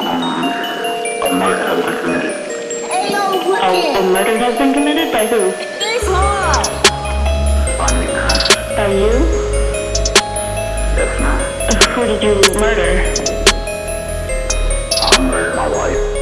a murder has been committed. Hey, yo, a, a murder has been committed by who? This mom. By me, ma'am. By you? Yes, ma'am. Who did you murder? I murdered my wife.